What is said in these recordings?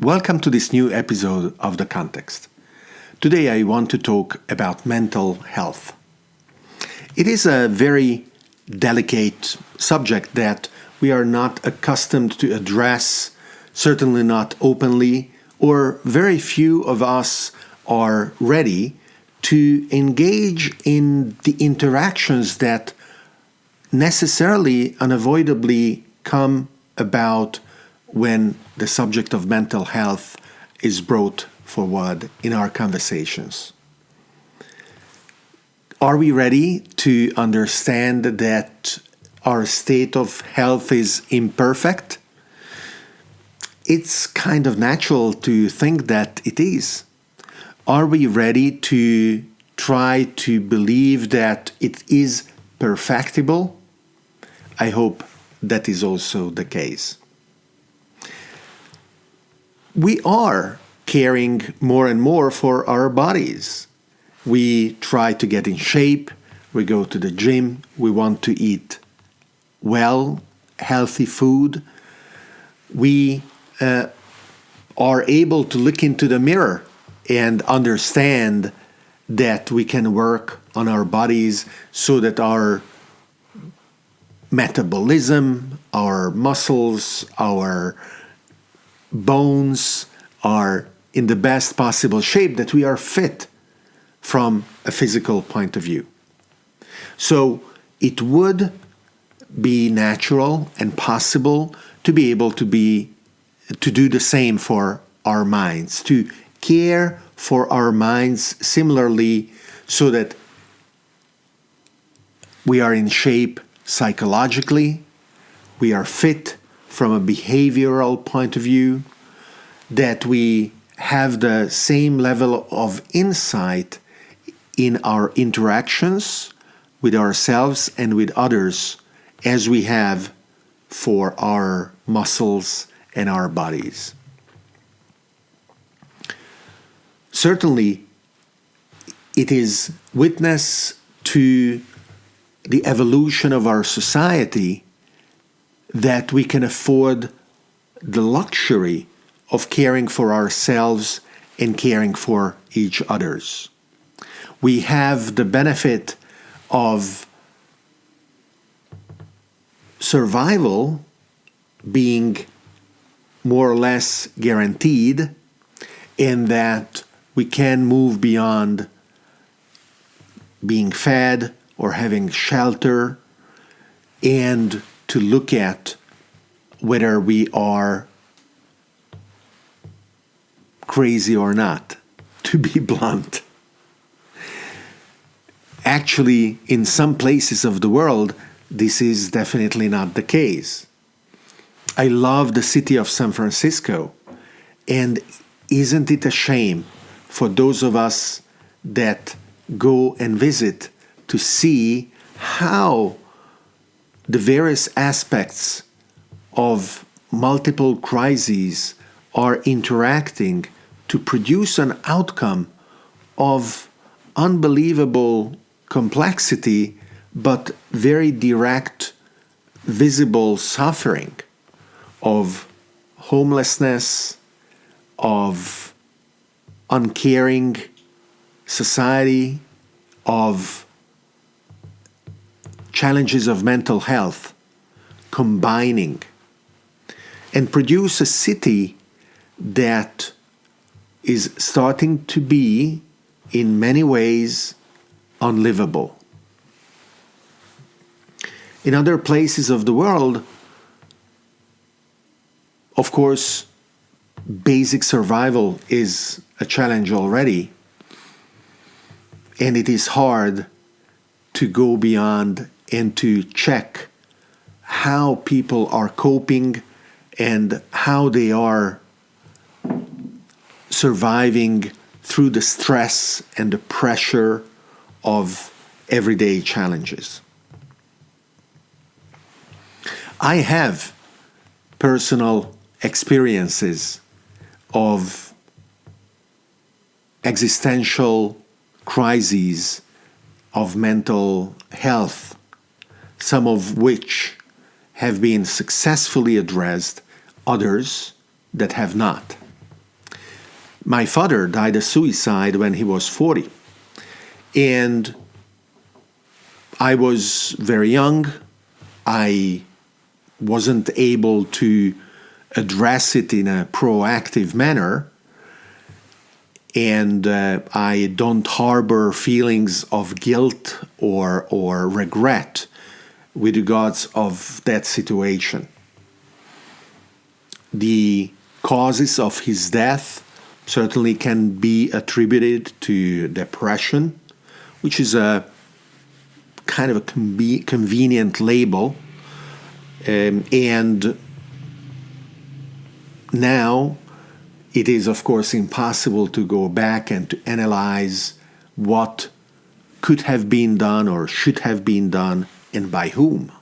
Welcome to this new episode of The Context. Today I want to talk about mental health. It is a very delicate subject that we are not accustomed to address, certainly not openly, or very few of us are ready to engage in the interactions that necessarily, unavoidably come about when the subject of mental health is brought forward in our conversations. Are we ready to understand that our state of health is imperfect? It's kind of natural to think that it is. Are we ready to try to believe that it is perfectible? I hope that is also the case. We are caring more and more for our bodies. We try to get in shape, we go to the gym, we want to eat well, healthy food. We uh, are able to look into the mirror and understand that we can work on our bodies so that our metabolism, our muscles, our bones are in the best possible shape, that we are fit from a physical point of view. So it would be natural and possible to be able to be to do the same for our minds, to care for our minds similarly so that we are in shape psychologically, we are fit from a behavioral point of view, that we have the same level of insight in our interactions with ourselves and with others as we have for our muscles and our bodies. Certainly, it is witness to the evolution of our society that we can afford the luxury of caring for ourselves and caring for each others. We have the benefit of survival being more or less guaranteed in that we can move beyond being fed or having shelter and to look at whether we are crazy or not, to be blunt. Actually, in some places of the world, this is definitely not the case. I love the city of San Francisco, and isn't it a shame for those of us that go and visit to see how the various aspects of multiple crises are interacting to produce an outcome of unbelievable complexity but very direct, visible suffering of homelessness, of uncaring society, of challenges of mental health combining and produce a city that is starting to be, in many ways, unlivable. In other places of the world, of course, basic survival is a challenge already, and it is hard to go beyond and to check how people are coping and how they are surviving through the stress and the pressure of everyday challenges. I have personal experiences of existential crises of mental health, some of which have been successfully addressed, others that have not. My father died a suicide when he was 40. And I was very young. I wasn't able to address it in a proactive manner. And uh, I don't harbor feelings of guilt or, or regret with regards of that situation. The causes of his death certainly can be attributed to depression, which is a kind of a convenient label. Um, and now it is, of course, impossible to go back and to analyze what could have been done or should have been done and by whom.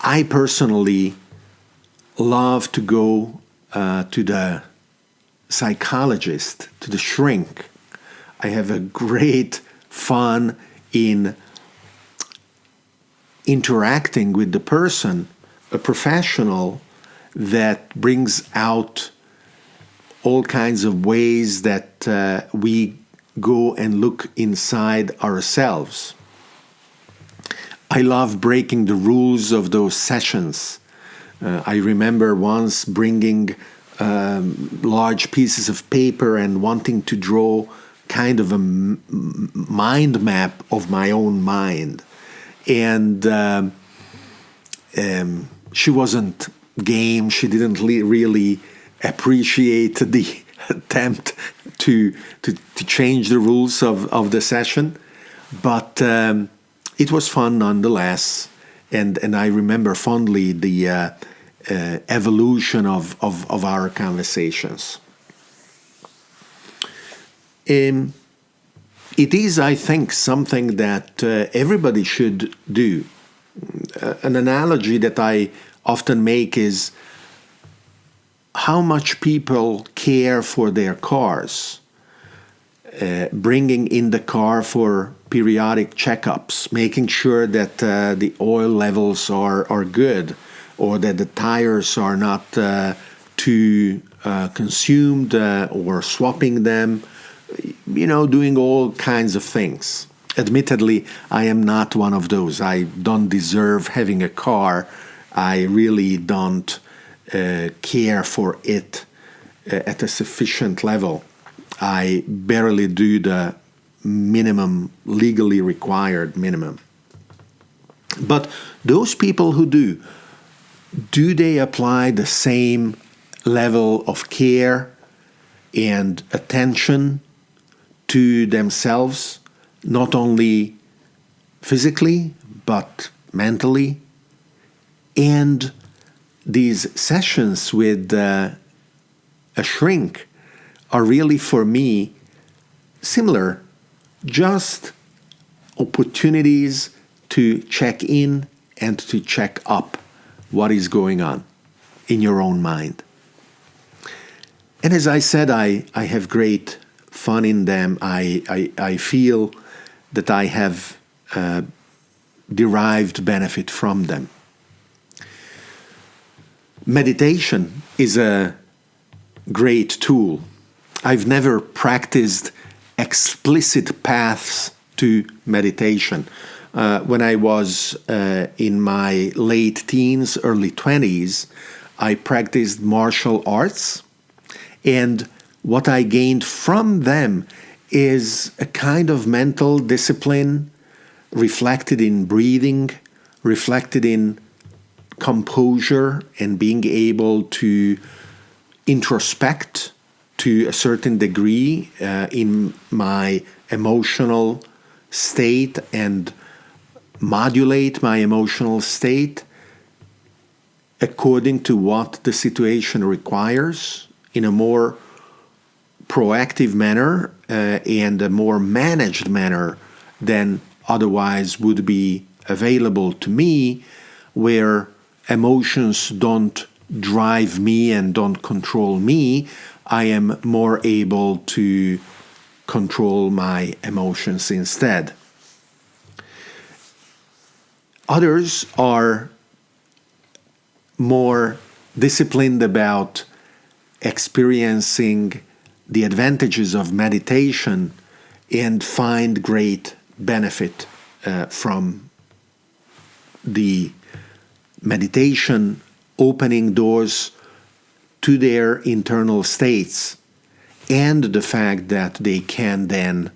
I personally love to go uh, to the psychologist, to the shrink. I have a great fun in interacting with the person, a professional that brings out all kinds of ways that uh, we go and look inside ourselves. I love breaking the rules of those sessions. Uh, I remember once bringing um, large pieces of paper and wanting to draw kind of a mind map of my own mind. And um, um, she wasn't game. She didn't really appreciate the attempt to, to, to change the rules of, of the session. But um, it was fun nonetheless. And, and I remember fondly the uh, uh, evolution of, of, of our conversations. Um, it is, I think, something that uh, everybody should do. Uh, an analogy that I often make is how much people care for their cars, uh, bringing in the car for periodic checkups, making sure that uh, the oil levels are, are good or that the tires are not uh, too uh, consumed uh, or swapping them, you know, doing all kinds of things. Admittedly, I am not one of those. I don't deserve having a car. I really don't care for it at a sufficient level. I barely do the minimum, legally required minimum. But those people who do, do they apply the same level of care and attention to themselves, not only physically, but mentally? And these sessions with uh, a shrink are really, for me, similar, just opportunities to check in and to check up what is going on in your own mind. And as I said, I, I have great fun in them. I, I, I feel that I have uh, derived benefit from them. Meditation is a great tool. I've never practiced explicit paths to meditation uh, when I was uh, in my late teens, early 20s, I practiced martial arts. And what I gained from them is a kind of mental discipline reflected in breathing, reflected in composure, and being able to introspect to a certain degree uh, in my emotional state and modulate my emotional state according to what the situation requires in a more proactive manner uh, and a more managed manner than otherwise would be available to me, where emotions don't drive me and don't control me, I am more able to control my emotions instead. Others are more disciplined about experiencing the advantages of meditation and find great benefit uh, from the meditation opening doors to their internal states and the fact that they can then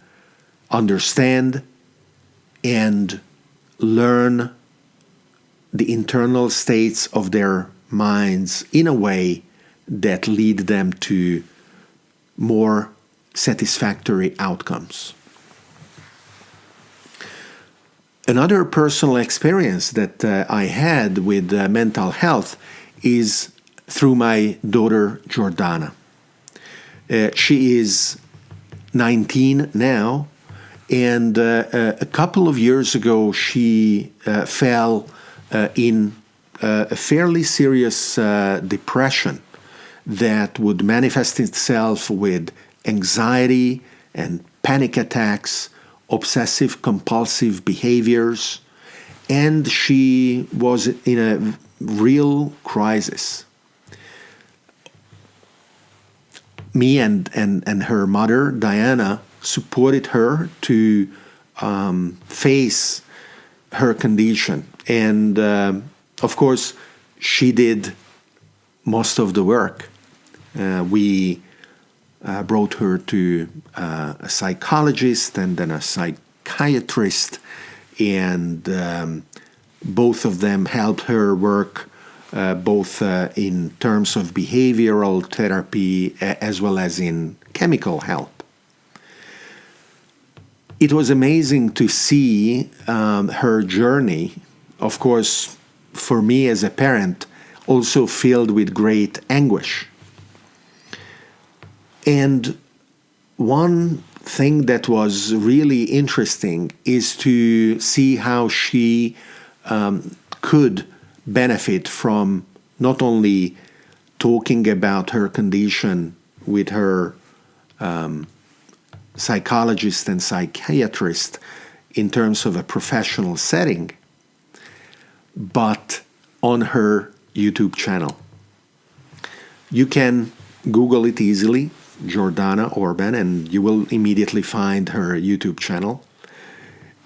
understand and learn the internal states of their minds in a way that lead them to more satisfactory outcomes. Another personal experience that uh, I had with uh, mental health is through my daughter Jordana. Uh, she is 19 now, and uh, uh, a couple of years ago she uh, fell in a fairly serious depression that would manifest itself with anxiety and panic attacks, obsessive compulsive behaviors, and she was in a real crisis. Me and, and, and her mother, Diana, supported her to um, face her condition. And uh, of course, she did most of the work. Uh, we uh, brought her to uh, a psychologist and then a psychiatrist, and um, both of them helped her work uh, both uh, in terms of behavioral therapy as well as in chemical help. It was amazing to see um, her journey, of course, for me as a parent, also filled with great anguish and one thing that was really interesting is to see how she um, could benefit from not only talking about her condition with her um, psychologist and psychiatrist in terms of a professional setting, but on her YouTube channel. You can Google it easily Jordana Orban, and you will immediately find her YouTube channel.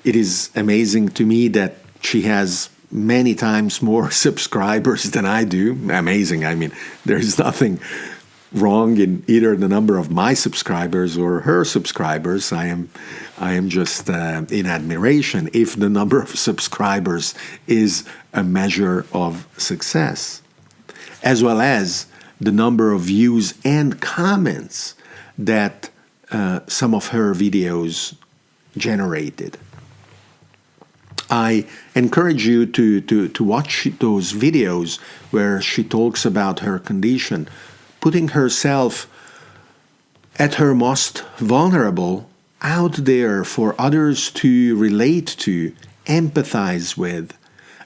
It is amazing to me that she has many times more subscribers than I do. Amazing. I mean, there's nothing wrong in either the number of my subscribers or her subscribers. I am, I am just uh, in admiration if the number of subscribers is a measure of success, as well as the number of views and comments that uh, some of her videos generated. I encourage you to, to, to watch those videos where she talks about her condition, putting herself at her most vulnerable out there for others to relate to, empathize with,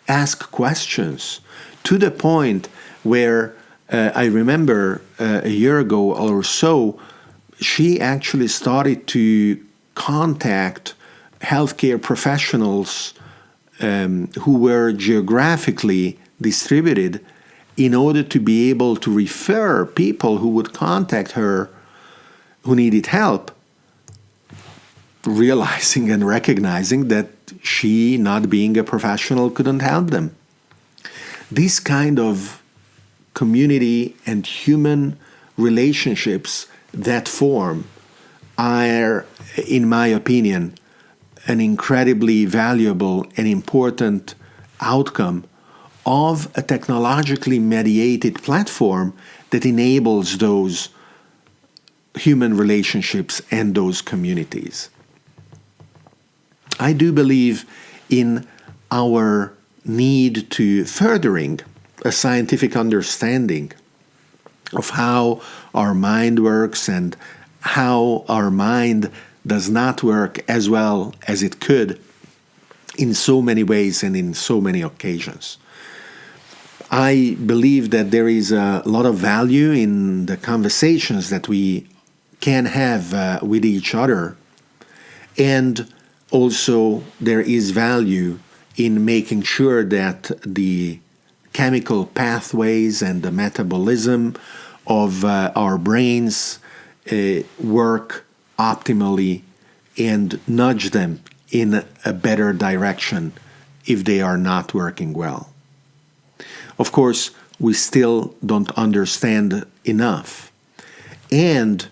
ask questions, to the point where uh, I remember uh, a year ago or so, she actually started to contact healthcare professionals um, who were geographically distributed in order to be able to refer people who would contact her who needed help, realizing and recognizing that she, not being a professional, couldn't help them. This kind of community and human relationships that form are, in my opinion, an incredibly valuable and important outcome of a technologically mediated platform that enables those human relationships and those communities. I do believe in our need to furthering a scientific understanding of how our mind works and how our mind does not work as well as it could in so many ways and in so many occasions. I believe that there is a lot of value in the conversations that we can have uh, with each other, and also there is value in making sure that the chemical pathways and the metabolism of uh, our brains uh, work optimally and nudge them in a better direction if they are not working well. Of course, we still don't understand enough. And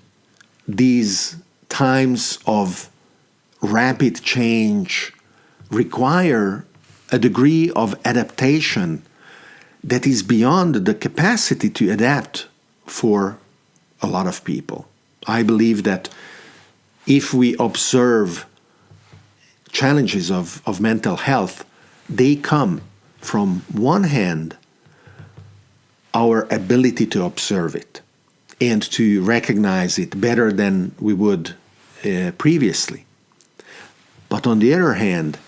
these times of rapid change require a degree of adaptation that is beyond the capacity to adapt for a lot of people. I believe that if we observe challenges of, of mental health, they come from one hand our ability to observe it and to recognize it better than we would uh, previously. But on the other hand,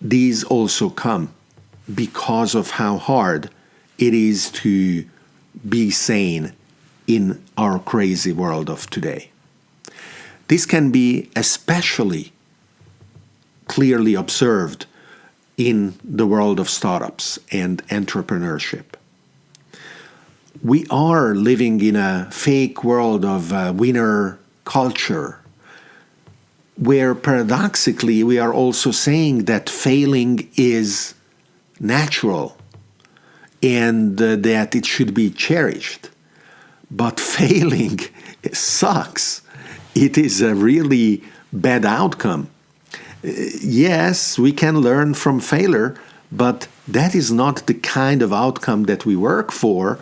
these also come because of how hard it is to be sane in our crazy world of today. This can be especially clearly observed in the world of startups and entrepreneurship. We are living in a fake world of uh, winner culture, where paradoxically we are also saying that failing is natural and uh, that it should be cherished. But failing sucks. It is a really bad outcome. Uh, yes, we can learn from failure, but that is not the kind of outcome that we work for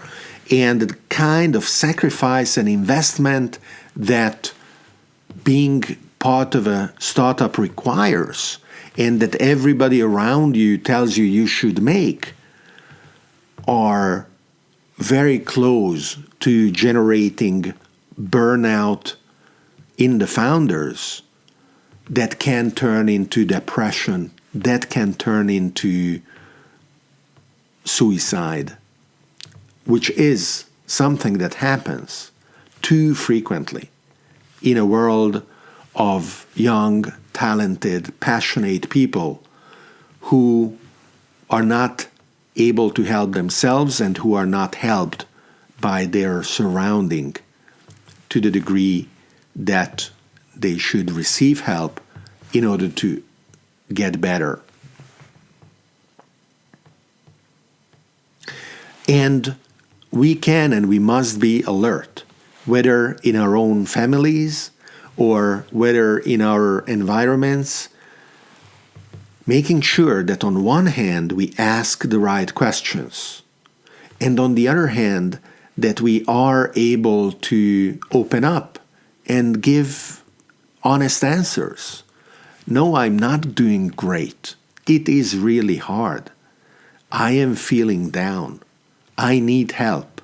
and the kind of sacrifice and investment that being part of a startup requires and that everybody around you tells you you should make are very close to generating burnout in the founders that can turn into depression, that can turn into suicide, which is something that happens too frequently in a world of young, talented, passionate people who are not able to help themselves and who are not helped by their surrounding to the degree that they should receive help in order to get better. And we can and we must be alert, whether in our own families or whether in our environments, making sure that on one hand we ask the right questions, and on the other hand, that we are able to open up and give honest answers. No, I'm not doing great. It is really hard. I am feeling down. I need help.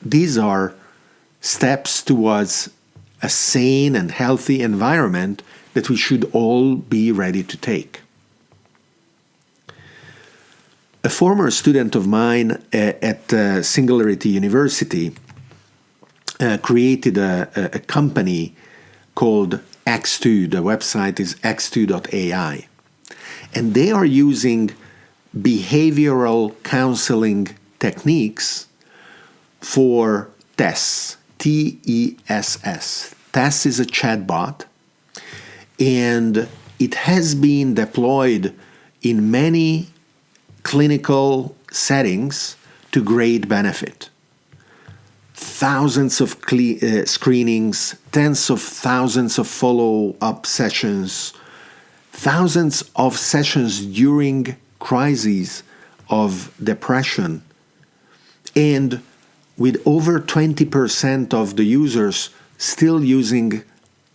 These are steps towards a sane and healthy environment that we should all be ready to take. A former student of mine uh, at uh, Singularity University uh, created a, a, company called X2. The website is x2.ai. And they are using behavioral counseling techniques for Tess T E S S. TESS is a chatbot, and it has been deployed in many clinical settings to great benefit. Thousands of uh, screenings, tens of thousands of follow up sessions, thousands of sessions during crises of depression, and with over 20% of the users still using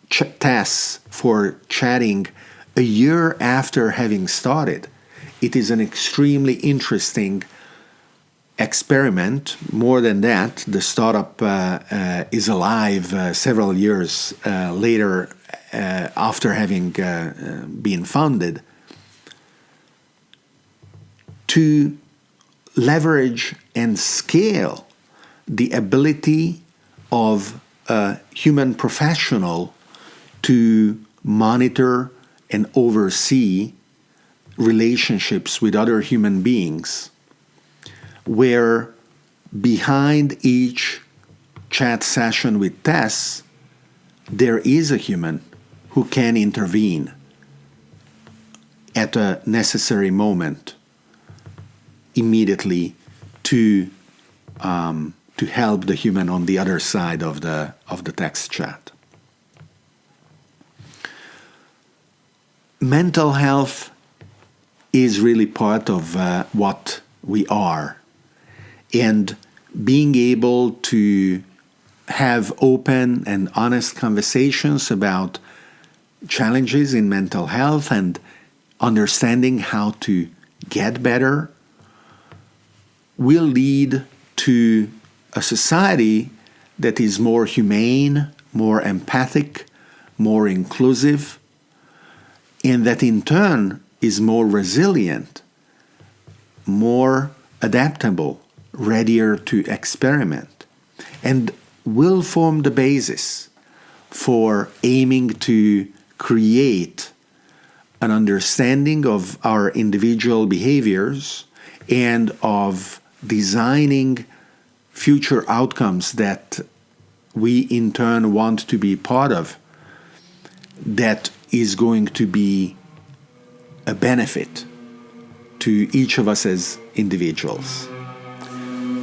ch- TESS for chatting a year after having started. It is an extremely interesting experiment. More than that, the startup uh, uh, is alive uh, several years later after having been founded to leverage and scale the ability of a human professional to monitor and oversee relationships with other human beings where behind each chat session with Tess, there is a human who can intervene at a necessary moment immediately to um, to help the human on the other side of the of the text chat. Mental health is really part of uh, what we are, and being able to have open and honest conversations about challenges in mental health and understanding how to get better will lead to a society that is more humane, more empathic, more inclusive, and that in turn is more resilient, more adaptable, readier to experiment, and will form the basis for aiming to create an understanding of our individual behaviors and of designing future outcomes that we in turn want to be part of that is going to be a benefit to each of us as individuals.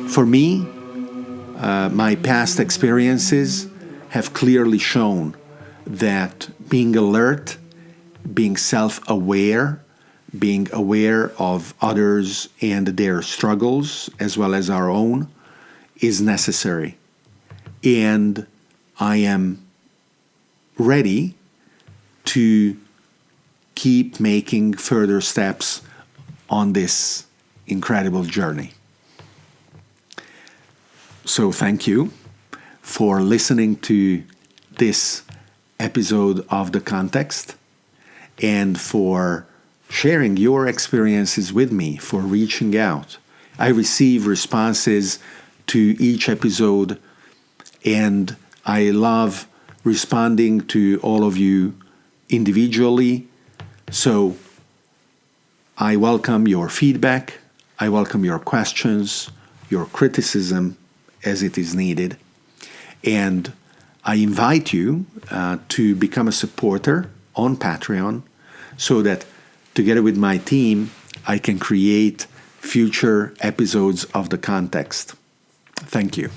For me, uh, my past experiences have clearly shown that being alert, being self aware, being aware of others and their struggles as well as our own is necessary. And I am ready to keep making further steps on this incredible journey. So, thank you for listening to this episode of The Context and for sharing your experiences with me, for reaching out. I receive responses to each episode, and I love responding to all of you individually. So I welcome your feedback, I welcome your questions, your criticism as it is needed, and I invite you uh, to become a supporter on Patreon so that together with my team, I can create future episodes of the context. Thank you.